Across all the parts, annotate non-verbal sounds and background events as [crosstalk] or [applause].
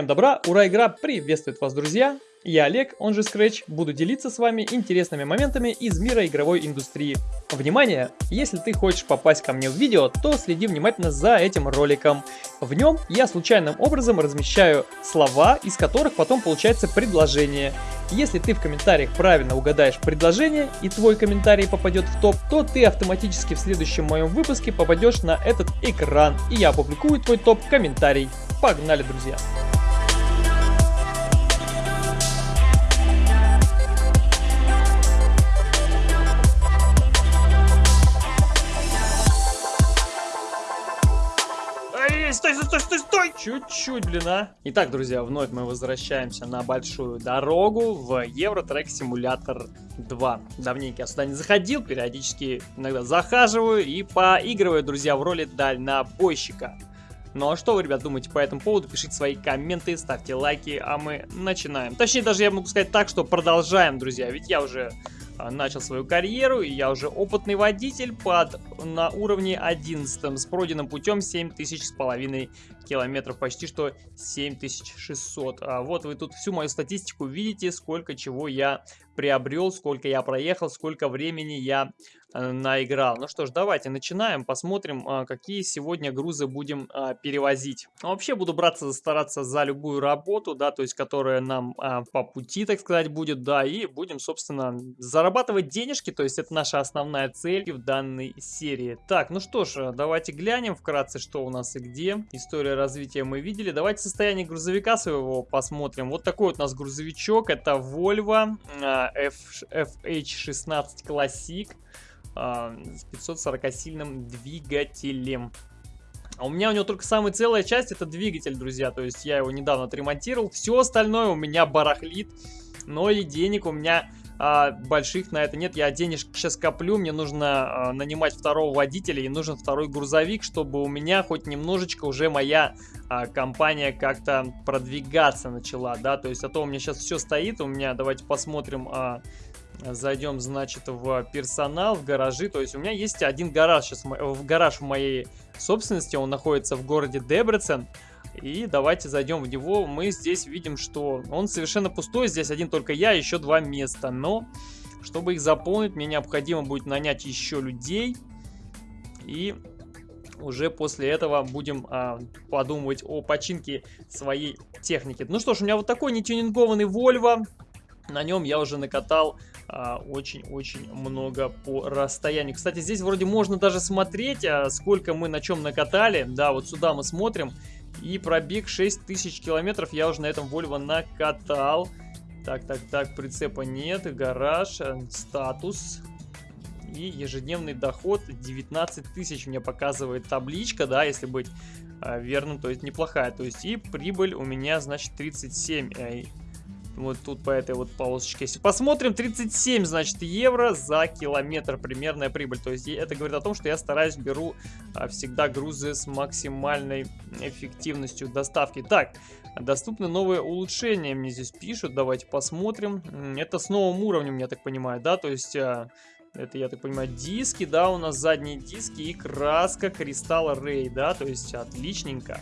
Всем добра, ура, игра приветствует вас, друзья! Я Олег, он же Scratch, буду делиться с вами интересными моментами из мира игровой индустрии. Внимание! Если ты хочешь попасть ко мне в видео, то следи внимательно за этим роликом. В нем я случайным образом размещаю слова, из которых потом получается предложение. Если ты в комментариях правильно угадаешь предложение и твой комментарий попадет в топ, то ты автоматически в следующем моем выпуске попадешь на этот экран и я опубликую твой топ-комментарий. Погнали, друзья! Стой, стой, стой, стой, стой! Чуть-чуть, блин, а. Итак, друзья, вновь мы возвращаемся на большую дорогу в Евротрек Симулятор 2. Давненько я сюда не заходил, периодически иногда захаживаю и поигрываю, друзья, в роли дальнобойщика. Ну а что вы, ребят, думаете по этому поводу? Пишите свои комменты, ставьте лайки, а мы начинаем. Точнее, даже я могу сказать так, что продолжаем, друзья, ведь я уже начал свою карьеру, и я уже опытный водитель под, на уровне 11 с пройденным путем 7000 с половиной километров, почти что 7600. А вот вы тут всю мою статистику видите, сколько чего я приобрел, сколько я проехал, сколько времени я Э, наиграл. Ну что ж, давайте начинаем, посмотрим, а, какие сегодня грузы будем а, перевозить. Ну, вообще буду браться, стараться за любую работу, да, то есть, которая нам а, по пути, так сказать, будет, да, и будем, собственно, зарабатывать денежки, то есть, это наша основная цель в данной серии. Так, ну что ж, давайте глянем вкратце, что у нас и где. История развития мы видели. Давайте состояние грузовика своего посмотрим. Вот такой вот у нас грузовичок, это Volvo F FH16 Classic с 540-сильным двигателем. А у меня у него только самая целая часть это двигатель, друзья. То есть я его недавно отремонтировал. Все остальное у меня барахлит. Но и денег у меня а, больших на это нет. Я денежки сейчас коплю. Мне нужно а, нанимать второго водителя и нужен второй грузовик, чтобы у меня хоть немножечко уже моя а, компания как-то продвигаться начала. да. То есть а то у меня сейчас все стоит. У меня, давайте посмотрим... А, Зайдем, значит, в персонал, в гаражи. То есть у меня есть один гараж сейчас, в гараж в моей собственности. Он находится в городе Дебрецен. И давайте зайдем в него. Мы здесь видим, что он совершенно пустой. Здесь один только я, еще два места. Но, чтобы их заполнить, мне необходимо будет нанять еще людей. И уже после этого будем а, подумывать о починке своей техники. Ну что ж, у меня вот такой нетюнингованный Volvo. На нем я уже накатал очень-очень много по расстоянию. Кстати, здесь вроде можно даже смотреть, а, сколько мы на чем накатали. Да, вот сюда мы смотрим. И пробег 6000 километров я уже на этом Volvo накатал. Так, так, так, прицепа нет, гараж, э, статус. И ежедневный доход 19 тысяч мне показывает табличка, да, если быть а, верным, то есть неплохая. То есть и прибыль у меня, значит, 37 вот тут по этой вот полосочке. Если посмотрим, 37, значит, евро за километр примерная прибыль. То есть это говорит о том, что я стараюсь беру а, всегда грузы с максимальной эффективностью доставки. Так, доступны новые улучшения, мне здесь пишут. Давайте посмотрим. Это с новым уровнем, я так понимаю, да? То есть... А, это, я так понимаю, диски, да, у нас задние диски и краска кристалла Рей, да, то есть отличненько.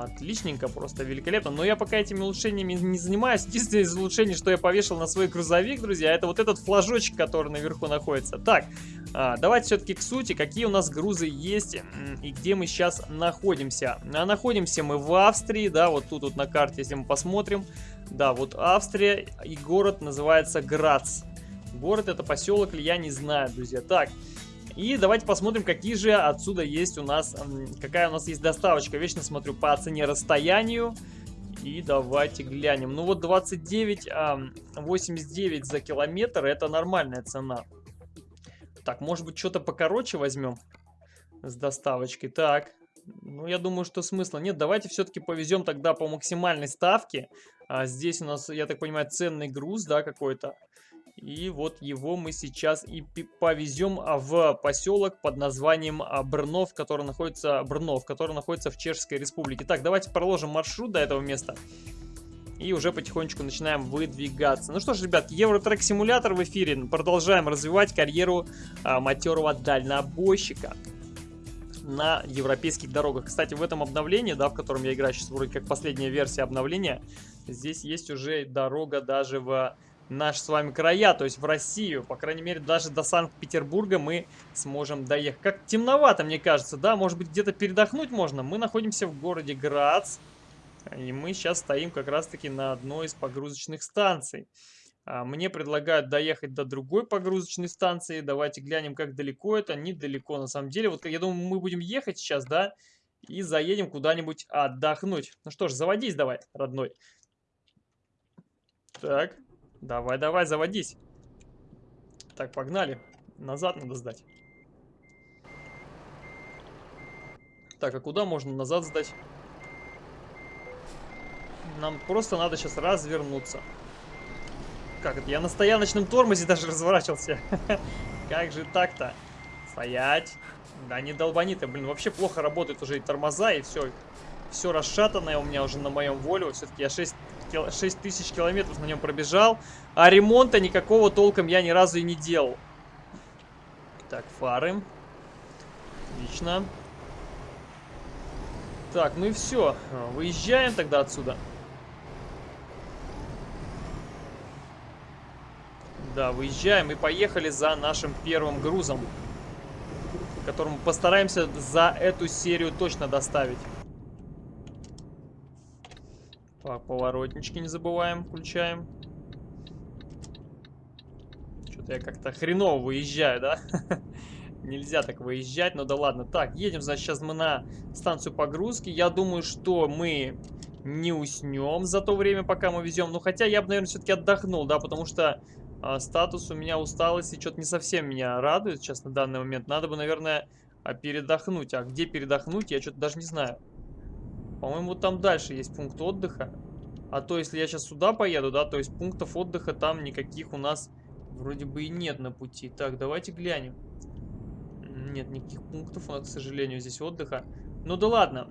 Отличненько, просто великолепно. Но я пока этими улучшениями не занимаюсь. Единственное из улучшений, что я повешал на свой грузовик, друзья, это вот этот флажочек, который наверху находится. Так, а, давайте все-таки к сути, какие у нас грузы есть и где мы сейчас находимся. А находимся мы в Австрии, да, вот тут вот на карте, если мы посмотрим. Да, вот Австрия и город называется Грац. Город это поселок ли, я не знаю, друзья. Так, и давайте посмотрим, какие же отсюда есть у нас, какая у нас есть доставочка. Вечно смотрю по цене расстоянию. И давайте глянем. Ну вот 29, 89 за километр, это нормальная цена. Так, может быть что-то покороче возьмем с доставочкой. Так, ну я думаю, что смысла нет. Давайте все-таки повезем тогда по максимальной ставке. А здесь у нас, я так понимаю, ценный груз, да, какой-то. И вот его мы сейчас и повезем а, в поселок под названием а, Брнов, который находится, Брнов, который находится в Чешской Республике. Так, давайте проложим маршрут до этого места. И уже потихонечку начинаем выдвигаться. Ну что ж, ребят, Евротрек Симулятор в эфире. Продолжаем развивать карьеру а, матерого дальнобойщика. на европейских дорогах. Кстати, в этом обновлении, да, в котором я играю сейчас, вроде как последняя версия обновления, здесь есть уже дорога даже в наши с вами края, то есть в Россию. По крайней мере, даже до Санкт-Петербурга мы сможем доехать. Как темновато, мне кажется, да? Может быть, где-то передохнуть можно? Мы находимся в городе Грац. И мы сейчас стоим как раз-таки на одной из погрузочных станций. А, мне предлагают доехать до другой погрузочной станции. Давайте глянем, как далеко это. Недалеко, на самом деле. Вот я думаю, мы будем ехать сейчас, да? И заедем куда-нибудь отдохнуть. Ну что ж, заводись давай, родной. Так, давай, давай, заводись. Так, погнали. Назад надо сдать. Так, а куда можно назад сдать? Нам просто надо сейчас развернуться. Как это? Я на стояночном тормозе [laughs] даже разворачивался. [laughs] Как же так-то? Стоять. Да не долбани ты, блин, вообще плохо работают уже и тормоза, и все. Все расшатанное у меня уже на моем воле. Все-таки я 6, 6 тысяч километров на нем пробежал. А ремонта никакого толком я ни разу и не делал. Так, фары. Отлично. Так, ну и все. Выезжаем тогда отсюда. Да, выезжаем и поехали за нашим первым грузом, которым постараемся за эту серию точно доставить. Так, поворотнички не забываем, включаем. Что-то я как-то хреново выезжаю, да? [laughs] Нельзя так выезжать, ну да ладно. Так, едем, значит, сейчас мы на станцию погрузки. Я думаю, что мы не уснем за то время, пока мы везем. Ну, хотя я бы, наверное, все-таки отдохнул, да, потому что а, статус у меня усталости что-то не совсем меня радует сейчас на данный момент. Надо бы, наверное, а, передохнуть. А где передохнуть, я что-то даже не знаю. По-моему, там дальше есть пункт отдыха. А то, если я сейчас сюда поеду, да, то есть пунктов отдыха там никаких у нас вроде бы и нет на пути. Так, давайте глянем. Нет никаких пунктов у нас, к сожалению, здесь отдыха. Ну да ладно,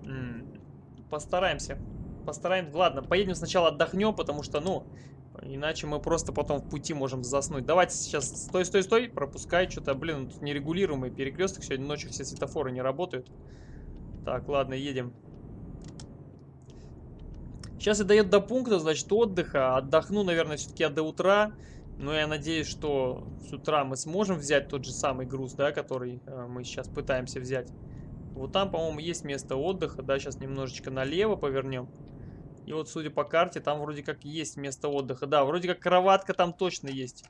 постараемся. Постараемся. Ладно, поедем сначала отдохнем, потому что, ну, Иначе мы просто потом в пути можем заснуть. Давайте сейчас... Стой, стой, стой. Пропускай что-то. Блин, тут нерегулируемый перекресток. Сегодня ночью все светофоры не работают. Так, ладно, едем. Сейчас я доеду до пункта, значит, отдыха. Отдохну, наверное, все-таки до утра. Но я надеюсь, что с утра мы сможем взять тот же самый груз, да, который э, мы сейчас пытаемся взять. Вот там, по-моему, есть место отдыха. Да, сейчас немножечко налево повернем. И вот, судя по карте, там вроде как есть место отдыха. Да, вроде как кроватка там точно есть.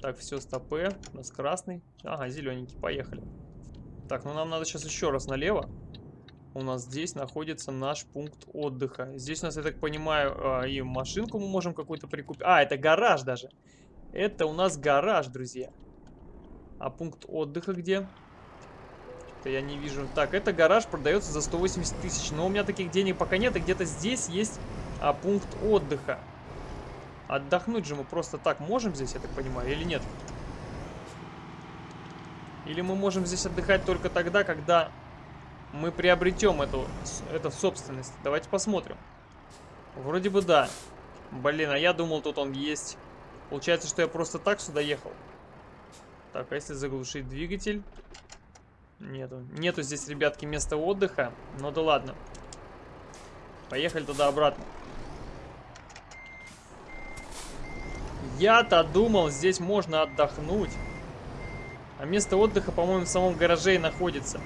Так, все, стопы. У нас красный. Ага, зелененький. Поехали. Так, ну нам надо сейчас еще раз налево. У нас здесь находится наш пункт отдыха. Здесь у нас, я так понимаю, а, и машинку мы можем какую-то прикупить. А, это гараж даже. Это у нас гараж, друзья. А пункт отдыха где? Это я не вижу. Так, это гараж продается за 180 тысяч. Но у меня таких денег пока нет. И где-то здесь есть а, пункт отдыха. Отдохнуть же мы просто так можем здесь, я так понимаю, или нет? Или мы можем здесь отдыхать только тогда, когда мы приобретем эту, эту собственность. Давайте посмотрим. Вроде бы да. Блин, а я думал, тут он есть. Получается, что я просто так сюда ехал. Так, а если заглушить двигатель? Нету. Нету здесь, ребятки, места отдыха. Ну да ладно. Поехали туда-обратно. Я-то думал, здесь можно отдохнуть. А место отдыха, по-моему, в самом гараже и находится.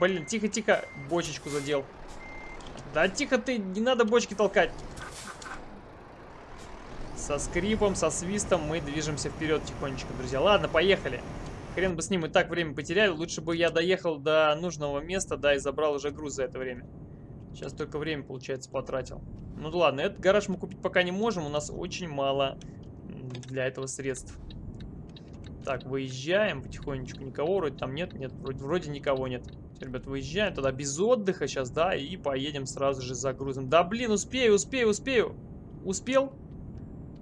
Блин, тихо-тихо. Бочечку задел. Да тихо ты, не надо бочки толкать. Со скрипом, со свистом мы движемся вперед тихонечко, друзья. Ладно, поехали. Хрен бы с ним и так время потеряли. Лучше бы я доехал до нужного места, да, и забрал уже груз за это время. Сейчас только время, получается, потратил. Ну ладно, этот гараж мы купить пока не можем. У нас очень мало для этого средств. Так, выезжаем потихонечку. Никого вроде там нет. Нет, вроде, вроде никого нет. Все, ребят, выезжаем тогда без отдыха сейчас, да, и поедем сразу же за грузом. Да блин, успею, успею, успею. Успел?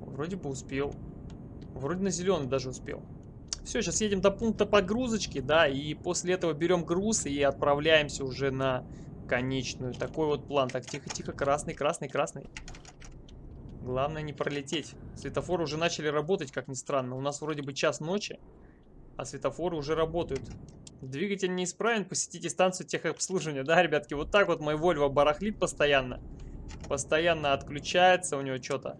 Вроде бы успел. Вроде на зеленый даже успел. Все, сейчас едем до пункта погрузочки, да, и после этого берем груз и отправляемся уже на конечную. Такой вот план. Так, тихо-тихо, красный, красный, красный. Главное не пролететь. Светофоры уже начали работать, как ни странно. У нас вроде бы час ночи. А светофоры уже работают. Двигатель неисправен, посетите станцию техобслуживания. Да, ребятки, вот так вот мой Volvo барахлит постоянно. Постоянно отключается у него что-то.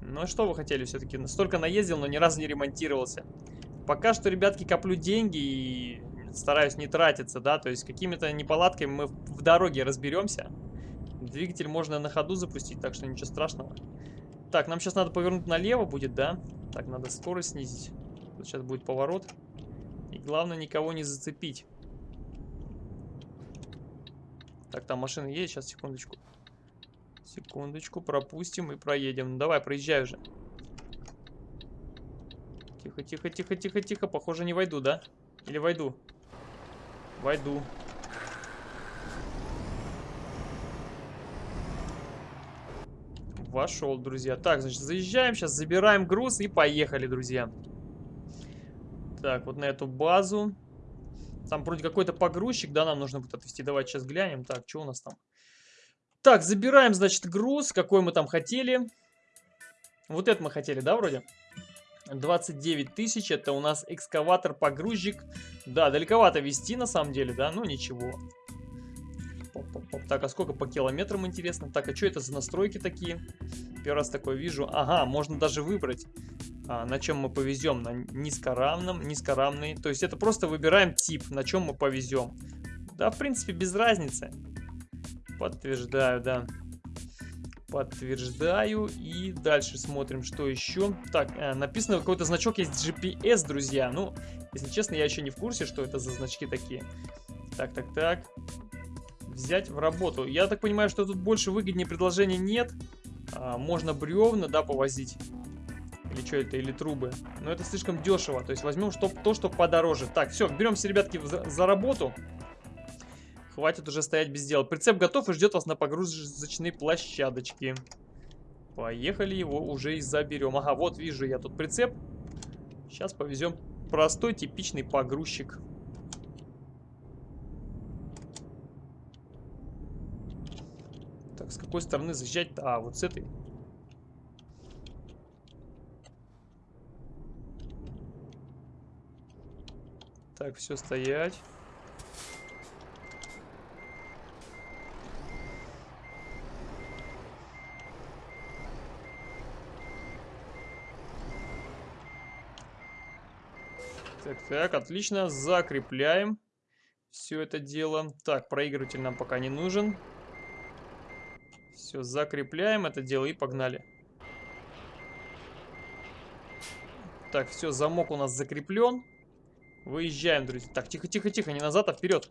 Ну, что вы хотели все-таки? Столько наездил, но ни разу не ремонтировался. Пока что, ребятки, коплю деньги и стараюсь не тратиться, да, то есть какими-то неполадками мы в дороге разберемся. Двигатель можно на ходу запустить, так что ничего страшного. Так, нам сейчас надо повернуть налево будет, да? Так, надо скорость снизить. Тут сейчас будет поворот. И главное никого не зацепить. Так, там машина едет, сейчас, секундочку. Секундочку, пропустим и проедем. Ну, давай, проезжай уже. Тихо, тихо, тихо, тихо, тихо. Похоже, не войду, да? Или войду? Войду. Вошел, друзья. Так, значит, заезжаем, сейчас забираем груз и поехали, друзья. Так, вот на эту базу. Там вроде какой-то погрузчик, да, нам нужно будет отвезти. Давайте сейчас глянем. Так, что у нас там? Так, забираем, значит, груз, какой мы там хотели. Вот это мы хотели, да, вроде? 29 тысяч, это у нас экскаватор-погрузчик. Да, далековато вести, на самом деле, да, ну ничего. Так, а сколько по километрам, интересно? Так, а что это за настройки такие? Первый раз такое вижу. Ага, можно даже выбрать, а, на чем мы повезем. На низкоравном, низкоравный. То есть это просто выбираем тип, на чем мы повезем. Да, в принципе, без разницы. Подтверждаю, да. Подтверждаю. И дальше смотрим, что еще. Так, э, написано, какой-то значок есть GPS, друзья. Ну, если честно, я еще не в курсе, что это за значки такие. Так, так, так. Взять в работу. Я так понимаю, что тут больше выгоднее предложений нет. А, можно бревна, да, повозить. Или что это, или трубы. Но это слишком дешево. То есть возьмем что, то, что подороже. Так, все, беремся, ребятки, за, за работу. Хватит уже стоять без дела. Прицеп готов и ждет вас на погрузочной площадочке. Поехали его уже и заберем. Ага, вот вижу я тут прицеп. Сейчас повезем простой типичный погрузчик. С какой стороны заезжать-то? А, вот с этой. Так, все стоять. Так, так, отлично. Закрепляем все это дело. Так, проигрыватель нам пока не нужен. Все, закрепляем это дело и погнали. Так, все, замок у нас закреплен. Выезжаем, друзья. Так, тихо, тихо, тихо, не назад, а вперед.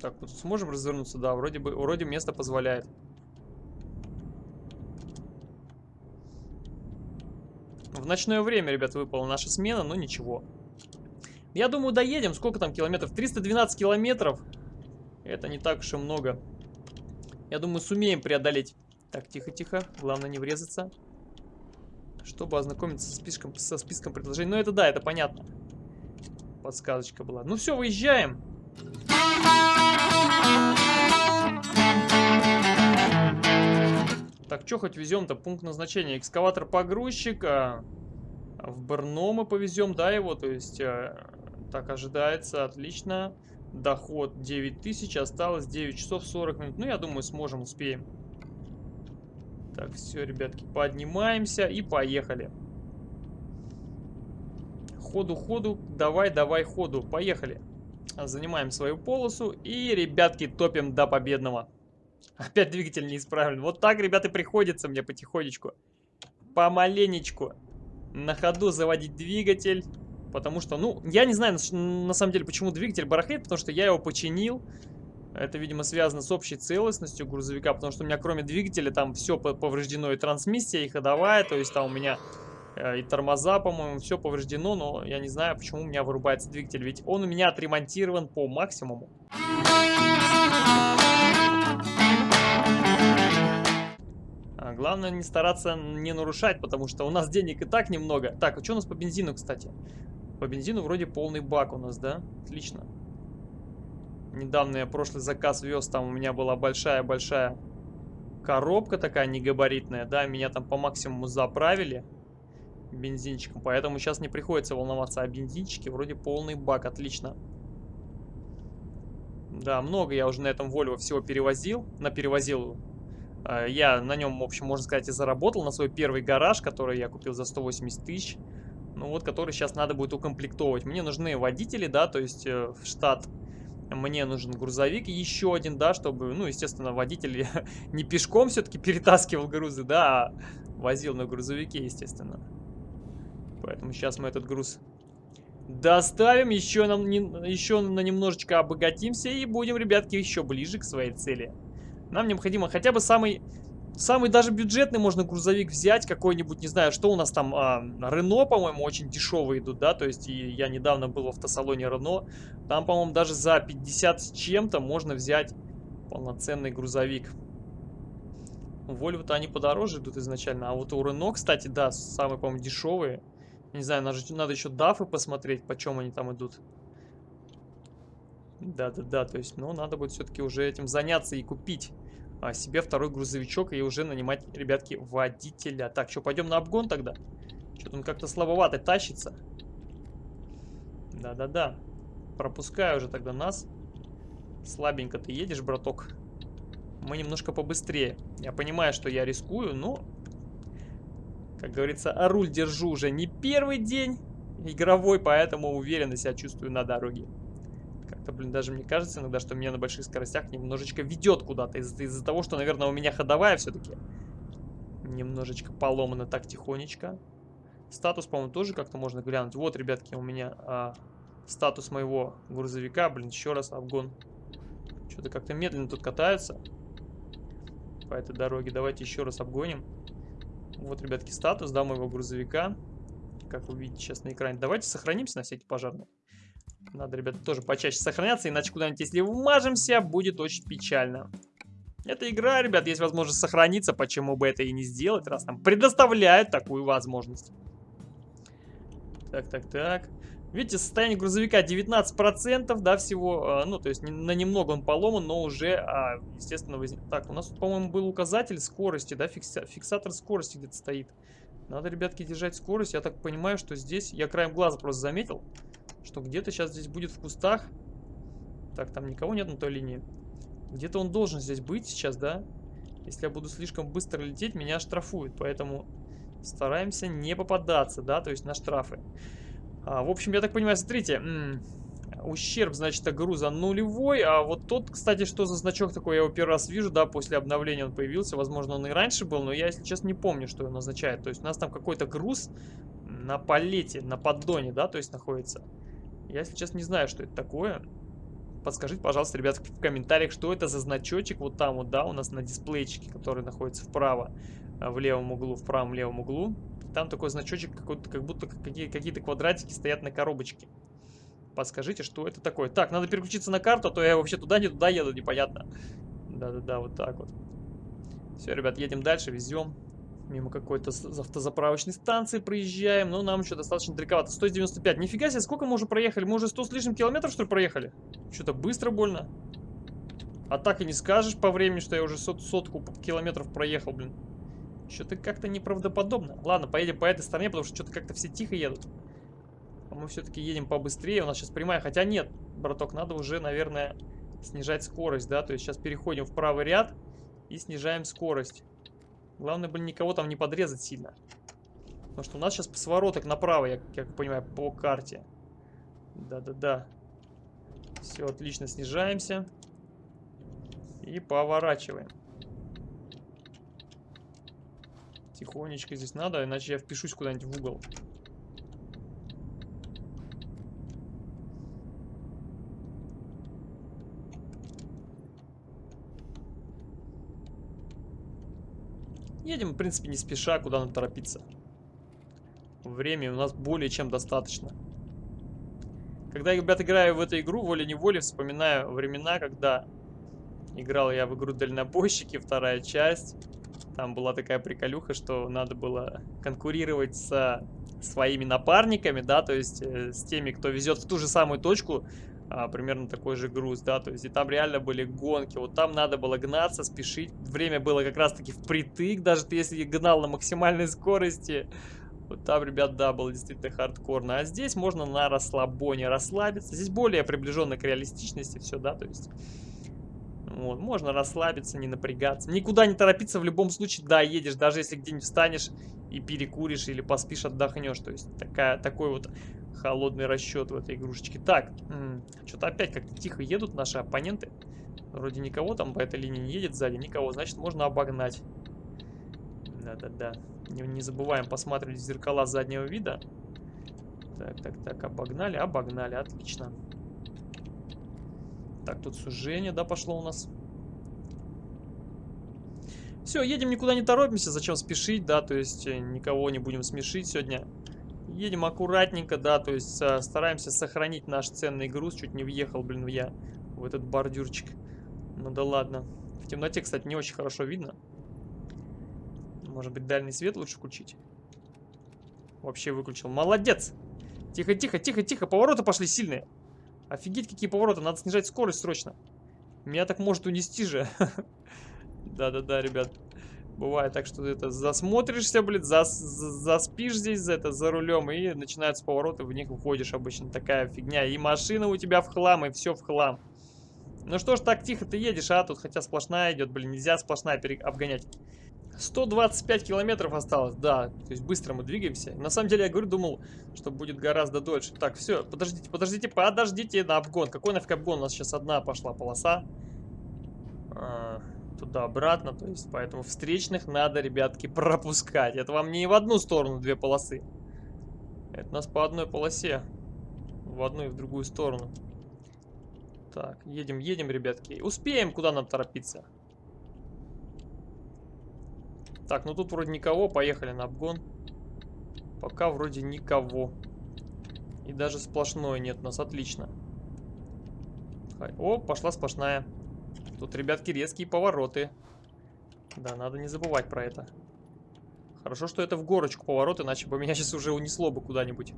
Так, тут сможем развернуться? Да, вроде бы, вроде место позволяет. В ночное время, ребят, выпала наша смена, но ничего. Я думаю, доедем. Сколько там километров? 312 километров. Это не так уж и много. Я думаю, сумеем преодолеть. Так, тихо-тихо. Главное не врезаться. Чтобы ознакомиться со списком, со списком предложений. Ну, это да, это понятно. Подсказочка была. Ну все, выезжаем. Так, что хоть везем-то? Пункт назначения. Экскаватор-погрузчик. В Брно мы повезем, да, его? То есть, а, так, ожидается. Отлично. Доход 9000. Осталось 9 часов 40 минут. Ну, я думаю, сможем, успеем. Так, все, ребятки, поднимаемся и поехали. Ходу, ходу, давай, давай, ходу. Поехали. Занимаем свою полосу и, ребятки, топим до победного. Опять двигатель неисправлен. Вот так, ребята, приходится мне потихонечку. Помаленечку. На ходу заводить двигатель. Потому что, ну, я не знаю, на, самом деле, почему двигатель барахлит. Потому что я его починил. Это, видимо, связано с общей целостностью грузовика. Потому что у меня, кроме двигателя, там все повреждено. И трансмиссия, и ходовая. То есть там у меня э, и тормоза, по-моему, все повреждено. Но я не знаю, почему у меня вырубается двигатель. Ведь он у меня отремонтирован по максимуму. Главное не стараться не нарушать, потому что у нас денег и так немного. Так, а что у нас по бензину, кстати? По бензину вроде полный бак у нас, да? Отлично. Недавно я прошлый заказ вез, там у меня была большая-большая коробка такая негабаритная, да, меня там по максимуму заправили бензинчиком, поэтому сейчас не приходится волноваться о бензинчике, вроде полный бак, отлично. Да, много я уже на этом Volvo всего перевозил, на перевозил. А, я на нем, в общем, можно сказать, и заработал на свой первый гараж, который я купил за 180 тысяч. Ну вот, который сейчас надо будет укомплектовать. Мне нужны водители, да, то есть э, в штат мне нужен грузовик еще один, да, чтобы, ну, естественно, водитель [laughs] не пешком все-таки перетаскивал грузы, да, а возил на грузовике, естественно. Поэтому сейчас мы этот груз доставим, еще, нам, не, еще на немножечко обогатимся и будем, ребятки, еще ближе к своей цели. Нам необходимо хотя бы самый Самый даже бюджетный можно грузовик взять, какой-нибудь, не знаю, что у нас там, а, Рено, по-моему, очень дешевые идут, да, то есть и я недавно был в автосалоне Рено, там, по-моему, даже за 50 с чем-то можно взять полноценный грузовик. У Volvo-то они подороже идут изначально, а вот у Рено, кстати, да, самые, по-моему, дешевые. Не знаю, надо, надо еще дафы посмотреть, почем они там идут. Да-да-да, то есть, ну, надо будет все-таки уже этим заняться и купить себе второй грузовичок и уже нанимать, ребятки, водителя. Так, что, пойдем на обгон тогда? Что-то он как-то слабовато тащится. Да-да-да. Пропускай уже тогда нас. Слабенько ты едешь, браток. Мы немножко побыстрее. Я понимаю, что я рискую, но... Как говорится, а руль держу уже не первый день игровой, поэтому уверенно себя чувствую на дороге. Как-то, блин, даже мне кажется иногда, что меня на больших скоростях немножечко ведет куда-то. Из-за из того, что, наверное, у меня ходовая все-таки немножечко поломана так тихонечко. Статус, по-моему, тоже как-то можно глянуть. Вот, ребятки, у меня а, статус моего грузовика. Блин, еще раз обгон. Что-то как-то медленно тут катаются по этой дороге. Давайте еще раз обгоним. Вот, ребятки, статус, да, моего грузовика. Как вы видите сейчас на экране. Давайте сохранимся на всякий пожарный. Надо, ребята, тоже почаще сохраняться, иначе куда-нибудь, если вмажемся, будет очень печально. Это игра, ребят, есть возможность сохраниться, почему бы это и не сделать, раз нам предоставляют такую возможность. Так, так, так. Видите, состояние грузовика 19%, да, всего, а, ну, то есть на немного он поломан, но уже, а, естественно, возник... Так, у нас, по-моему, был указатель скорости, да, фикса... фиксатор скорости где-то стоит. Надо, ребятки, держать скорость. Я так понимаю, что здесь, я краем глаза просто заметил, что где-то сейчас здесь будет в кустах. Так, там никого нет на той линии. Где-то он должен здесь быть сейчас, да? Если я буду слишком быстро лететь, меня штрафуют. Поэтому стараемся не попадаться, да, то есть на штрафы. А, в общем, я так понимаю, смотрите, ущерб, значит, от груза нулевой. А вот тот, кстати, что за значок такой, я его первый раз вижу, да, после обновления он появился. Возможно, он и раньше был, но я, если честно, не помню, что он означает. То есть у нас там какой-то груз на палете, на поддоне, да, то есть находится. Я сейчас не знаю, что это такое. Подскажите, пожалуйста, ребят, в комментариях, что это за значочек вот там вот, да, у нас на дисплейчике, который находится вправо, а, в левом углу, в правом левом углу. Там такой значочек, как будто какие-то квадратики стоят на коробочке. Подскажите, что это такое. Так, надо переключиться на карту, а то я вообще туда, не туда еду, непонятно. Да-да-да, вот так вот. Все, ребят, едем дальше, везем. Мимо какой-то автозаправочной станции проезжаем. Но нам еще достаточно далековато. 195. Нифига себе, сколько мы уже проехали? Мы уже 100 с лишним километров, что ли, проехали? Что-то быстро больно. А так и не скажешь по времени, что я уже сот, сотку километров проехал, блин. Что-то как-то неправдоподобно. Ладно, поедем по этой стороне, потому что что-то как-то все тихо едут. А мы все-таки едем побыстрее. У нас сейчас прямая. Хотя нет, браток, надо уже, наверное, снижать скорость, да? То есть сейчас переходим в правый ряд и снижаем скорость. Главное, блин, никого там не подрезать сильно. Потому что у нас сейчас повороток направо, я как понимаю, по карте. Да-да-да. Все, отлично, снижаемся. И поворачиваем. Тихонечко здесь надо, иначе я впишусь куда-нибудь в угол. Едем, в принципе, не спеша, куда нам торопиться. Времени у нас более чем достаточно. Когда я, ребят, играю в эту игру, волей-неволей вспоминаю времена, когда играл я в игру Дальнобойщики, вторая часть. Там была такая приколюха, что надо было конкурировать со своими напарниками, да, то есть э, с теми, кто везет в ту же самую точку, а, примерно такой же груз, да, то есть и там реально были гонки, вот там надо было гнаться, спешить, время было как раз-таки впритык, даже если гнал на максимальной [laughs] скорости, вот там, ребят, да, было действительно хардкорно, а здесь можно на расслабоне расслабиться, здесь более приближенно к реалистичности все, да, то есть... Вот, можно расслабиться, не напрягаться. Никуда не торопиться. В любом случае, да, едешь, даже если где-нибудь встанешь и перекуришь или поспишь, отдохнешь. То есть такая, такой вот холодный расчет в этой игрушечке. Так, что-то опять как-то тихо едут наши оппоненты. Вроде никого там по этой линии не едет сзади, никого. Значит, можно обогнать. Да-да-да. Не, не забываем посматривать в зеркала заднего вида. Так, так, так, обогнали, обогнали, отлично. Так, тут сужение, да, пошло у нас. Все, едем, никуда не торопимся, зачем спешить, да, то есть э, никого не будем смешить сегодня. Едем аккуратненько, да, то есть э, стараемся сохранить наш ценный груз. Чуть не въехал, блин, я в этот бордюрчик. Ну да ладно. В темноте, кстати, не очень хорошо видно. Может быть, дальний свет лучше включить? Вообще выключил. Молодец! Тихо, тихо, тихо, тихо. Повороты пошли сильные. Офигеть, какие повороты. Надо снижать скорость срочно. Меня так может унести же. [laughs] Да-да-да, ребят. Бывает так, что ты это засмотришься, блин, зас, заспишь здесь за это за рулем, и начинаются повороты, в них уходишь обычно. Такая фигня. И машина у тебя в хлам, и все в хлам. Ну что ж, так тихо ты едешь, а? Тут хотя сплошная идет, блин, нельзя сплошная обгонять. 125 километров осталось, да, то есть быстро мы двигаемся. На самом деле, я говорю, думал, что будет гораздо дольше. Так, все, подождите, подождите, подождите на обгон. Какой нафиг обгон? У нас сейчас одна пошла полоса. А, Туда-обратно, то есть, поэтому встречных надо, ребятки, пропускать. Это вам не в одну сторону две полосы. Это нас по одной полосе. В одну и в другую сторону. Так, едем, едем, ребятки. Успеем, куда нам торопиться? Так, ну тут вроде никого. Поехали на обгон. Пока вроде никого. И даже сплошной нет у нас. Отлично. О, пошла сплошная. Тут, ребятки, резкие повороты. Да, надо не забывать про это. Хорошо, что это в горочку поворот, иначе бы меня [laughs] сейчас уже унесло бы куда-нибудь.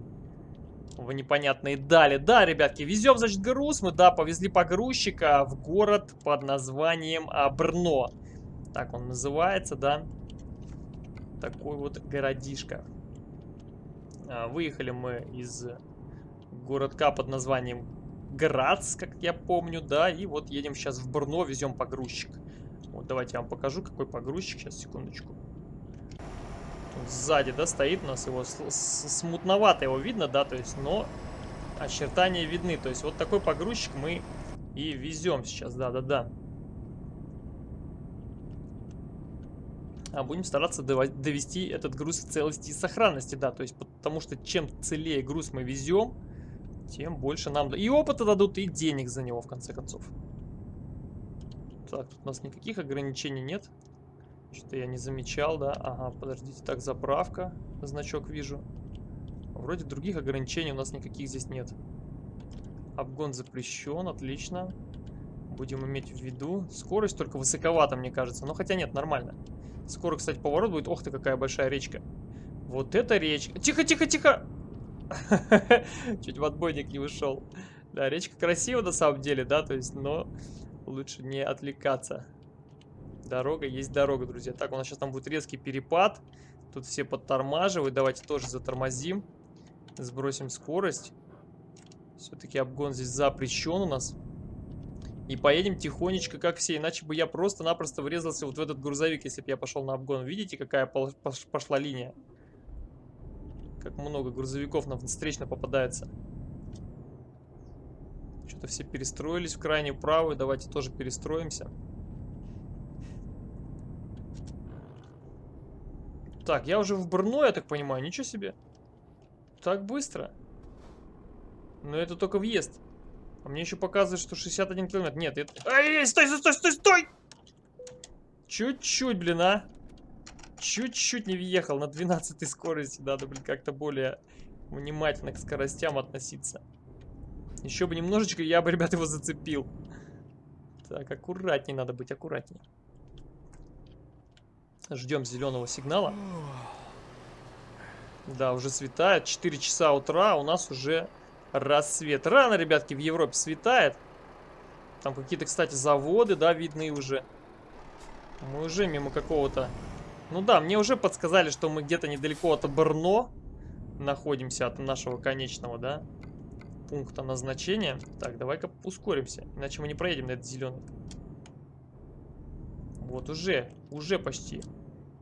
В непонятные дали. Да, ребятки, везем, значит, груз. Мы, да, повезли погрузчика в город под названием Брно. Так он называется, да такой вот городишко. А, выехали мы из городка под названием Грац, как я помню, да, и вот едем сейчас в Брно, везем погрузчик. Вот давайте я вам покажу, какой погрузчик, сейчас, секундочку. Тут сзади, да, стоит у нас его, смутновато его видно, да, то есть, но очертания видны, то есть вот такой погрузчик мы и везем сейчас, да-да-да. а будем стараться довести этот груз в целости и сохранности, да, то есть потому что чем целее груз мы везем, тем больше нам и опыта дадут, и денег за него, в конце концов. Так, тут у нас никаких ограничений нет. Что-то я не замечал, да. Ага, подождите, так, заправка, значок вижу. Вроде других ограничений у нас никаких здесь нет. Обгон запрещен, отлично. Будем иметь в виду. Скорость только высоковата, мне кажется. Но хотя нет, нормально. Скоро, кстати, поворот будет. Ох ты, какая большая речка. Вот это речка. Тихо, тихо, тихо! [laughs] Чуть в отбойник не вышел. Да, речка красива на самом деле, да, то есть, но лучше не отвлекаться. Дорога есть дорога, друзья. Так, у нас сейчас там будет резкий перепад. Тут все подтормаживают. Давайте тоже затормозим. Сбросим скорость. Все-таки обгон здесь запрещен у нас. И поедем тихонечко, как все. Иначе бы я просто-напросто врезался вот в этот грузовик, если бы я пошел на обгон. Видите, какая пошла линия? Как много грузовиков нам встречно попадается. Что-то все перестроились в крайнюю правую. Давайте тоже перестроимся. Так, я уже в Брно, я так понимаю. Ничего себе. Так быстро. Но это только въезд. А мне еще показывает, что 61 километр. Нет, это... Ай, стой, стой, стой, стой! Чуть-чуть, блин, а. Чуть-чуть не въехал на 12 скорости. Надо, блин, как-то более внимательно к скоростям относиться. Еще бы немножечко, я бы, ребят, его зацепил. Так, аккуратнее надо быть, аккуратнее. Ждем зеленого сигнала. Да, уже светает. 4 часа утра, у нас уже рассвет. Рано, ребятки, в Европе светает. Там какие-то, кстати, заводы, да, видны уже. Мы уже мимо какого-то... Ну да, мне уже подсказали, что мы где-то недалеко от Брно находимся, от нашего конечного, да, пункта назначения. Так, давай-ка ускоримся, иначе мы не проедем на этот зеленый. Вот, уже, уже почти.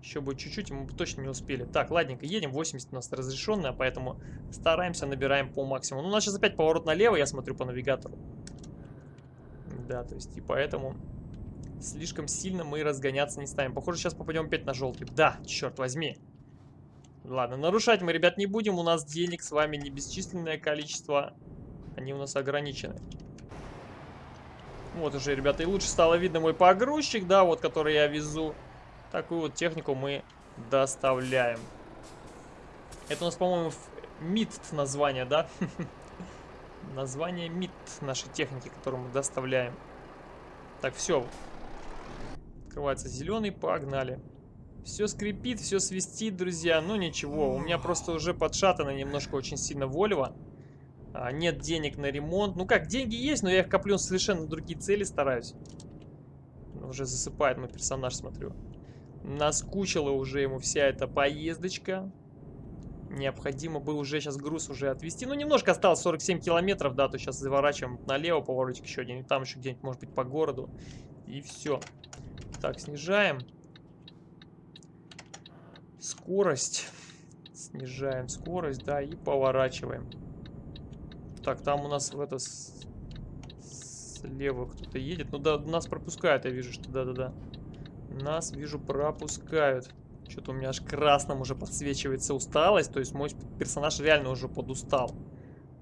Еще бы чуть-чуть, мы бы точно не успели. Так, ладненько, едем. 80 у нас разрешенная, поэтому стараемся, набираем по максимуму. Ну, у нас сейчас опять поворот налево, я смотрю по навигатору. Да, то есть, и поэтому слишком сильно мы разгоняться не ставим. Похоже, сейчас попадем опять на желтый. Да, черт возьми. Ладно, нарушать мы, ребят, не будем. У нас денег с вами не бесчисленное количество. Они у нас ограничены. Вот уже, ребята, и лучше стало видно мой погрузчик, да, вот, который я везу. Такую вот технику мы доставляем. Это у нас, по-моему, МИД название, да? [laughs] Название МИД нашей техники, которую мы доставляем. Так, все. Открывается зеленый, погнали. Все скрипит, все свистит, друзья. Ну ничего, у меня просто уже подшатано немножко очень сильно Вольво. А, нет денег на ремонт. Ну как, деньги есть, но я их коплю совершенно другие цели стараюсь. Уже засыпает мой персонаж, смотрю. Наскучила уже ему вся эта поездочка. Необходимо было уже сейчас груз уже отвезти. Ну, немножко осталось, 47 километров, да, то сейчас заворачиваем налево, поворотик еще один. И там еще где-нибудь, может быть, по городу. И все. Так, снижаем. Скорость. Снижаем скорость, да, и поворачиваем. Так, там у нас в это... Слева кто-то едет. Ну да, нас пропускают, я вижу, что да-да-да. Нас, вижу, пропускают. Что-то у меня аж красным уже подсвечивается усталость. То есть мой персонаж реально уже подустал.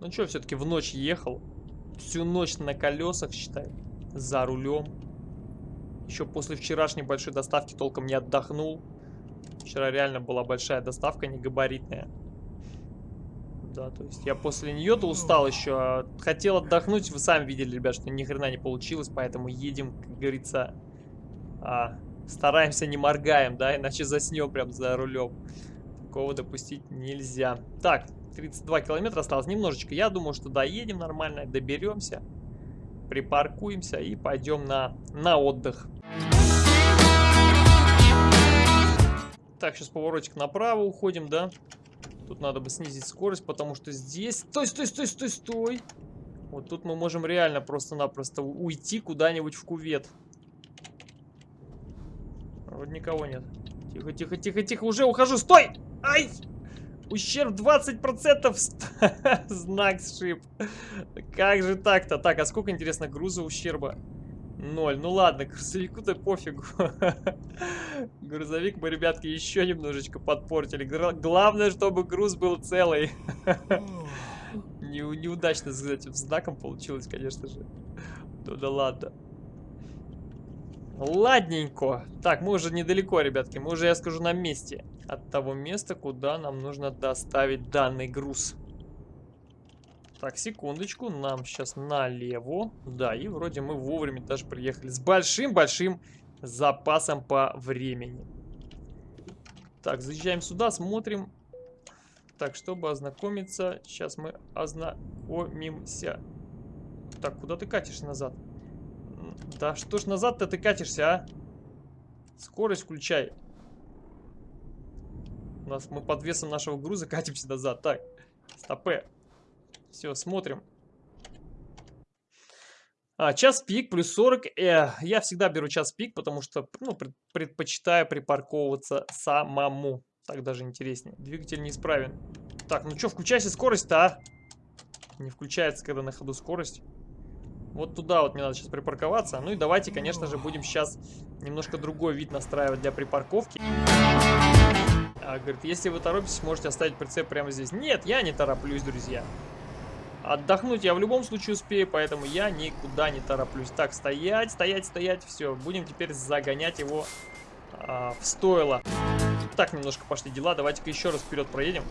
Ну что, все-таки в ночь ехал. Всю ночь на колесах, считай. За рулем. Еще после вчерашней большой доставки толком не отдохнул. Вчера реально была большая доставка, не габаритная. Да, то есть я после нее-то устал еще. Хотел отдохнуть, вы сами видели, ребят, что ни хрена не получилось, поэтому едем, как говорится, а, стараемся не моргаем, да, иначе заснем прям за рулем. Такого допустить нельзя. Так, 32 километра осталось немножечко. Я думаю, что доедем нормально, доберемся, припаркуемся и пойдем на, на отдых. Так, сейчас поворотик направо уходим, да? Тут надо бы снизить скорость, потому что здесь... Стой, стой, стой, стой, стой! Вот тут мы можем реально просто-напросто уйти куда-нибудь в кувет. Вот никого нет. Тихо, тихо, тихо, тихо, уже ухожу. Стой! Ай! Ущерб 20%. [laughs] Знак сшиб. Как же так-то? Так, а сколько, интересно, груза ущерба? Ноль. Ну ладно, [laughs] грузовику-то пофигу. [laughs] Грузовик мы, ребятки, еще немножечко подпортили. Главное, чтобы груз был целый. [laughs] Не, неудачно с этим знаком получилось, конечно же. Ну да ладно. Ладненько. Так, мы уже недалеко, ребятки. Мы уже, я скажу, на месте. От того места, куда нам нужно доставить данный груз. Так, секундочку. Нам сейчас налево. Да, и вроде мы вовремя даже приехали. С большим-большим запасом по времени. Так, заезжаем сюда, смотрим. Так, чтобы ознакомиться, сейчас мы ознакомимся. Так, куда ты катишь назад? Да что ж назад-то ты катишься, а? Скорость включай. У нас мы под весом нашего груза [laughs] катимся назад. Так, стопе. Все, смотрим. А, час пик плюс 40. Э, я всегда беру час пик, потому что ну, предпочитаю припарковываться самому. Так даже интереснее. Двигатель неисправен. Так, ну что, включайся скорость-то, а? Не включается, когда на ходу скорость. Вот туда вот мне надо сейчас припарковаться. Ну и давайте, конечно же, будем сейчас немножко другой вид настраивать для припарковки. А, говорит, если вы торопитесь, можете оставить прицеп прямо здесь. Нет, я не тороплюсь, друзья. Отдохнуть я в любом случае успею, поэтому я никуда не тороплюсь. Так, стоять, стоять, стоять. Все, будем теперь загонять его а, в стойло. Так, немножко пошли дела. Давайте-ка еще раз вперед проедем.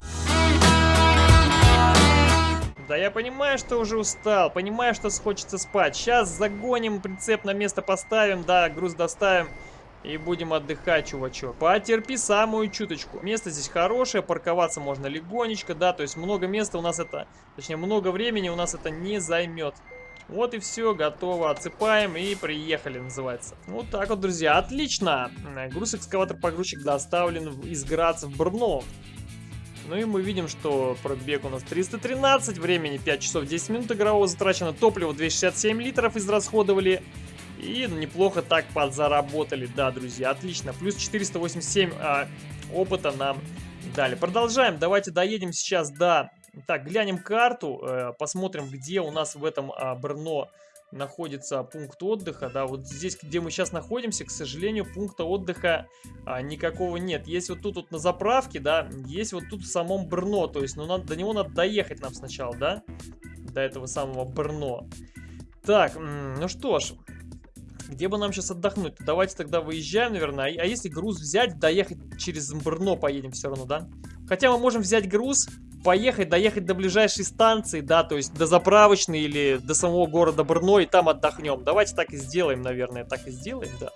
Да я понимаю, что уже устал, понимаю, что хочется спать. Сейчас загоним, прицеп на место поставим, да, груз доставим. И будем отдыхать, чувачок. Потерпи самую чуточку. Место здесь хорошее, парковаться можно легонечко, да, то есть много места у нас это, точнее, много времени у нас это не займет. Вот и все, готово, отсыпаем и приехали, называется. Вот так вот, друзья, отлично. Груз-экскаватор-погрузчик доставлен из Граца в Брно. Ну и мы видим, что пробег у нас 313, времени 5 часов 10 минут игрового затрачено, топливо 267 литров израсходовали. И неплохо так подзаработали, да, друзья, отлично. Плюс 487 а, опыта нам дали. Продолжаем, давайте доедем сейчас до... Так, глянем карту, э, посмотрим, где у нас в этом а, Брно находится пункт отдыха, да, вот здесь, где мы сейчас находимся, к сожалению, пункта отдыха а, никакого нет. Есть вот тут вот на заправке, да, есть вот тут в самом Брно, то есть, ну, надо, до него надо доехать нам сначала, да, до этого самого Брно. Так, ну что ж, где бы нам сейчас отдохнуть? Давайте тогда выезжаем, наверное. А если груз взять, доехать через Брно поедем все равно, да? Хотя мы можем взять груз, поехать, доехать до ближайшей станции, да, то есть до заправочной или до самого города Брно, и там отдохнем. Давайте так и сделаем, наверное, так и сделаем, да.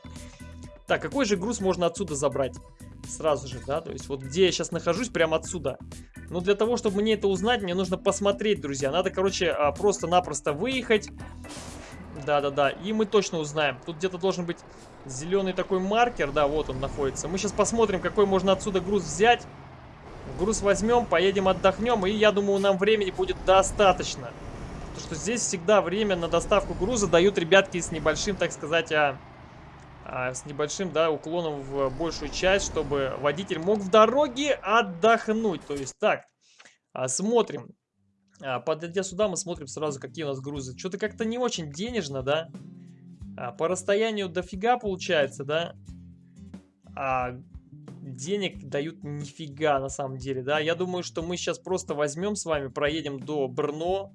Так, какой же груз можно отсюда забрать? Сразу же, да, то есть вот где я сейчас нахожусь, прямо отсюда. Но для того, чтобы мне это узнать, мне нужно посмотреть, друзья. Надо, короче, а, просто-напросто выехать, да-да-да, и мы точно узнаем. Тут где-то должен быть зеленый такой маркер, да, вот он находится. Мы сейчас посмотрим, какой можно отсюда груз взять. Груз возьмем, поедем отдохнем, и я думаю, нам времени будет достаточно. Потому что здесь всегда время на доставку груза дают ребятки с небольшим, так сказать, а, а, с небольшим, да, уклоном в большую часть, чтобы водитель мог в дороге отдохнуть. То есть так, а, смотрим. А, подойдя сюда, мы смотрим сразу, какие у нас грузы. Что-то как-то не очень денежно, да? А, по расстоянию дофига получается, да? А денег дают нифига на самом деле, да? Я думаю, что мы сейчас просто возьмем с вами, проедем до Брно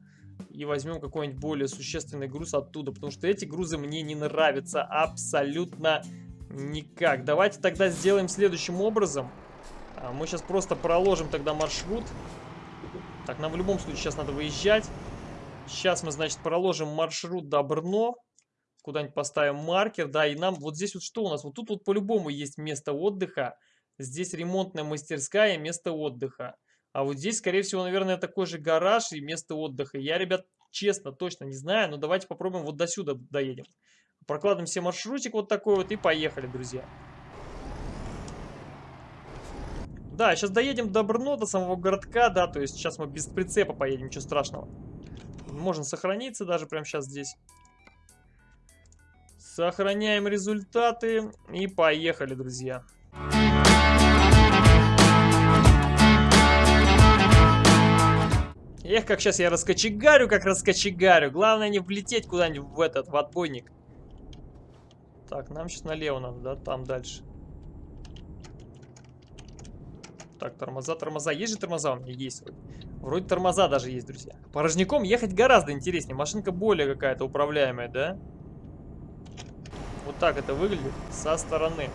и возьмем какой-нибудь более существенный груз оттуда, потому что эти грузы мне не нравятся абсолютно никак. Давайте тогда сделаем следующим образом. А, мы сейчас просто проложим тогда маршрут. Так, нам в любом случае сейчас надо выезжать. Сейчас мы, значит, проложим маршрут до Брно. Куда-нибудь поставим маркер, да, и нам вот здесь вот что у нас? Вот тут вот по-любому есть место отдыха. Здесь ремонтная мастерская, место отдыха. А вот здесь, скорее всего, наверное, такой же гараж и место отдыха. Я, ребят, честно, точно не знаю, но давайте попробуем вот до сюда доедем. Прокладываем себе маршрутик вот такой вот и поехали, друзья. Да, сейчас доедем до Брно, до самого городка, да, то есть сейчас мы без прицепа поедем, ничего страшного. Можно сохраниться даже прямо сейчас здесь. Сохраняем результаты и поехали, друзья. Эх, как сейчас я раскочегарю, как раскочегарю. Главное не влететь куда-нибудь в этот, в отбойник. Так, нам сейчас налево надо, да, там дальше. Так, тормоза, тормоза. Есть же тормоза у меня? Есть. Вроде тормоза даже есть, друзья. Порожняком ехать гораздо интереснее. Машинка более какая-то управляемая, да? Вот так это выглядит со стороны.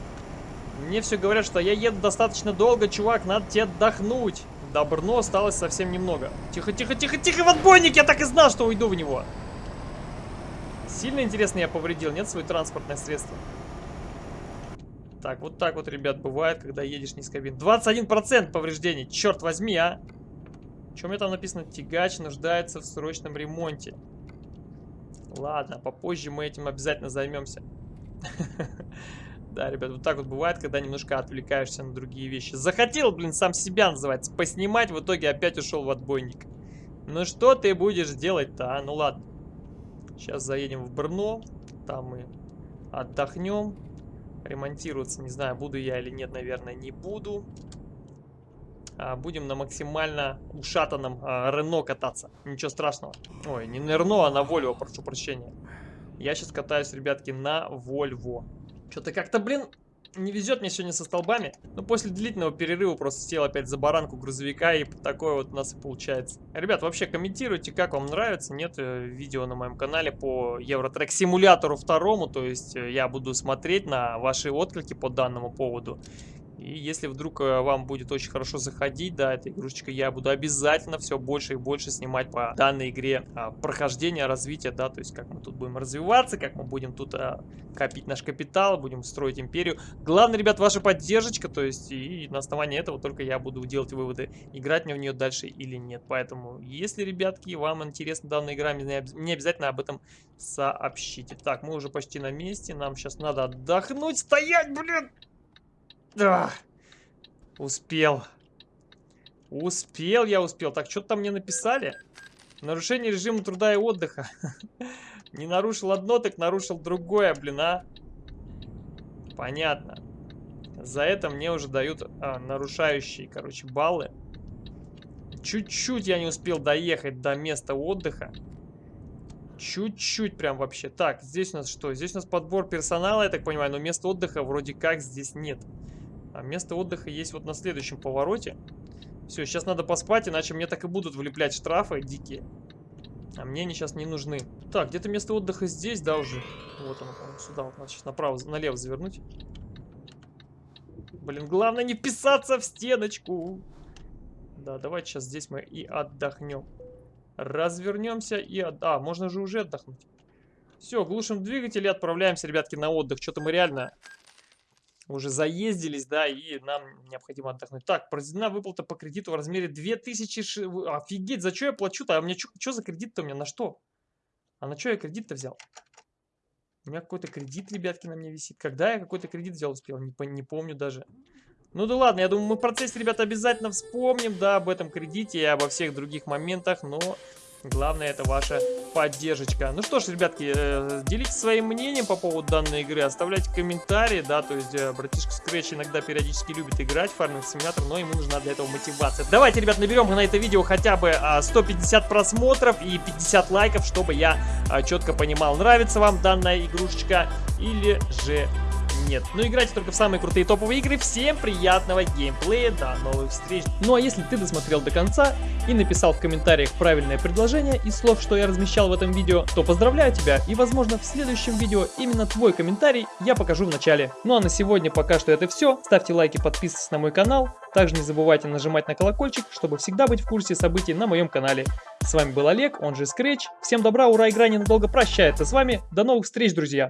Мне все говорят, что я еду достаточно долго, чувак, надо тебе отдохнуть. До Брно осталось совсем немного. Тихо, тихо, тихо, тихо, в отбойник! Я так и знал, что уйду в него. Сильно интересно я повредил, нет, свое транспортное средство? Так, вот так вот, ребят, бывает, когда едешь низкобин. 21% повреждений, черт возьми, а! Чем мне там написано? Тягач нуждается в срочном ремонте. Ладно, попозже мы этим обязательно займемся. [laughs] Да, ребят, вот так вот бывает, когда немножко отвлекаешься на другие вещи. Захотел, блин, сам себя называется, поснимать, в итоге опять ушел в отбойник. Ну что ты будешь делать-то, а? Ну ладно. Сейчас заедем в Брно, там мы отдохнем ремонтироваться. Не знаю, буду я или нет, наверное, не буду. А, будем на максимально ушатанном а, Рено кататься. Ничего страшного. Ой, не на Рено, а на Вольво, прошу прощения. Я сейчас катаюсь, ребятки, на Вольво. Что-то как-то, блин, не везет мне сегодня со столбами. Но после длительного перерыва просто сел опять за баранку грузовика, и такое вот у нас и получается. Ребят, вообще комментируйте, как вам нравится. Нет э, видео на моем канале по Евротрек симулятору второму. То есть э, я буду смотреть на ваши отклики по данному поводу. И если вдруг э, вам будет очень хорошо заходить, да, эта игрушечка, я буду обязательно все больше и больше снимать по данной игре а, прохождение, развитие, да, то есть как мы тут будем развиваться, как мы будем тут а, копить наш капитал, будем строить империю. Главное, ребят, ваша поддержка, то есть и на основании этого только я буду делать выводы, играть мне в нее дальше или нет. Поэтому, если, ребятки, вам интересна данная игра, мне обязательно об этом сообщите. Так, мы уже почти на месте, нам сейчас надо отдохнуть, стоять, блин! Да. Успел. Успел я, успел. Так, что-то там мне написали. Нарушение режима труда и отдыха. [laughs] Не нарушил одно, так нарушил другое, блин, а. Понятно. За это мне уже дают а, нарушающие, короче, баллы. Чуть-чуть я не успел доехать до места отдыха. Чуть-чуть прям вообще. Так, здесь у нас что? Здесь у нас подбор персонала, я так понимаю, но места отдыха вроде как здесь нет. А место отдыха есть вот на следующем повороте. Все, сейчас надо поспать, иначе мне так и будут влеплять штрафы дикие. А мне они сейчас не нужны. Так, где-то место отдыха здесь, да, уже? Вот оно, сюда. Вот надо сейчас направо, налево завернуть. Блин, главное не вписаться в стеночку. Да, давайте сейчас здесь мы и отдохнем. Развернемся и... От... А, можно же уже отдохнуть. Все, глушим двигатель и отправляемся, ребятки, на отдых. Что-то мы реально уже заездились, да, и нам необходимо отдохнуть. Так, произведена выплата по кредиту в размере 2000... Ш... Офигеть, за что я плачу-то? А у меня что за кредит-то у меня? На что? А на что я кредит-то взял? У меня какой-то кредит, ребятки, на мне висит. Когда я какой-то кредит взял, успел? Не, не помню даже. Ну да ладно, я думаю, мы в процессе, ребята, обязательно вспомним, да, об этом кредите и обо всех других моментах, но Главное это ваша поддержка. Ну что ж, ребятки, э, делитесь своим мнением по поводу данной игры, оставляйте комментарии, да, то есть э, братишка Scratch иногда периодически любит играть в фарминг симулятор, но ему нужна для этого мотивация. Давайте, ребят, наберем на это видео хотя бы 150 а, просмотров и 50 лайков, чтобы я а, четко понимал, нравится вам данная игрушечка или же нет. Но ну, играйте только в самые крутые топовые игры. Всем приятного геймплея, до новых встреч. Ну а если ты досмотрел до конца и написал в комментариях правильное предложение из слов, что я размещал в этом видео, то поздравляю тебя и возможно в следующем видео именно твой комментарий я покажу в начале. Ну а на сегодня пока что это все. Ставьте лайки, подписывайтесь на мой канал. Также не забывайте нажимать на колокольчик, чтобы всегда быть в курсе событий на моем канале. С вами был Олег, он же Scratch. Всем добра, ура, игра ненадолго прощается с вами. До новых встреч, друзья!